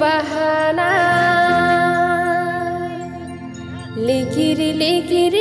বাহানা। লিখির লিকির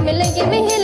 मिलेंगे मिलेंगे